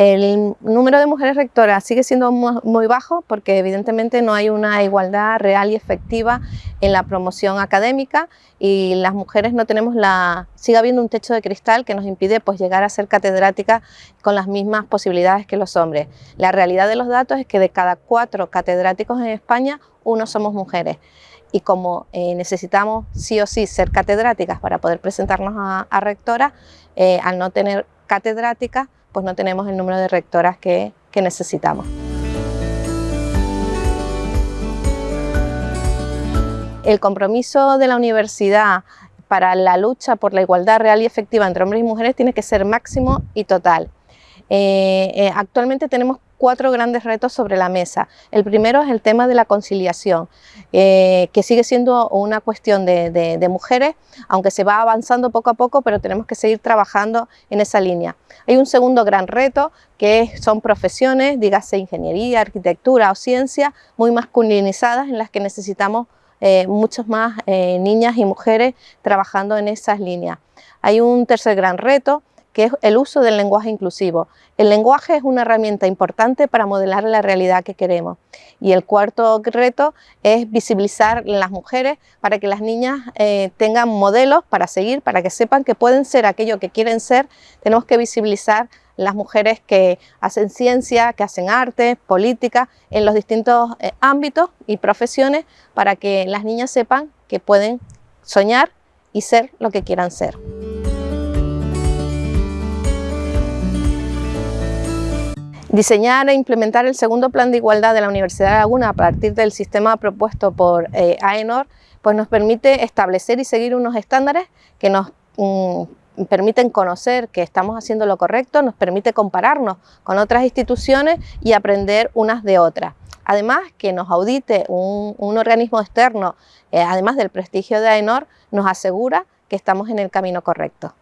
El número de mujeres rectoras sigue siendo muy bajo porque evidentemente no hay una igualdad real y efectiva en la promoción académica y las mujeres no tenemos la... sigue habiendo un techo de cristal que nos impide pues, llegar a ser catedráticas con las mismas posibilidades que los hombres. La realidad de los datos es que de cada cuatro catedráticos en España, uno somos mujeres y como eh, necesitamos sí o sí ser catedráticas para poder presentarnos a, rectora, eh, al no tener catedráticas, pues no tenemos el número de rectoras que, necesitamos. El compromiso de la universidad para la lucha por la igualdad real y efectiva entre hombres y mujeres tiene que ser máximo y total. Eh, eh, actualmente tenemos cuatro grandes retos sobre la mesa. El primero es el tema de la conciliación, eh, que sigue siendo una cuestión de, mujeres, aunque se va avanzando poco a poco, pero tenemos que seguir trabajando en esa línea. Hay un segundo gran reto, que son profesiones, dígase ingeniería, arquitectura o ciencia, muy masculinizadas, en las que necesitamos eh, muchas más eh, niñas y mujeres trabajando en esas líneas. Hay un tercer gran reto, que es el uso del lenguaje inclusivo. El lenguaje es una herramienta importante para modelar la realidad que queremos. Y el cuarto reto es visibilizar las mujeres para que las niñas eh, tengan modelos para seguir, para que sepan que pueden ser aquello que quieren ser. Tenemos que visibilizar las mujeres que hacen ciencia, que hacen arte, política, en los distintos eh, ámbitos y profesiones para que las niñas sepan que pueden soñar y ser lo que quieran ser. Diseñar e implementar el segundo plan de igualdad de la Universidad de Laguna a partir del sistema propuesto por eh, AENOR pues nos permite establecer y seguir unos estándares que nos mm, permiten conocer que estamos haciendo lo correcto, nos permite compararnos con otras instituciones y aprender unas de otras. Además, que nos audite un, organismo externo, eh, además del prestigio de AENOR, nos asegura que estamos en el camino correcto.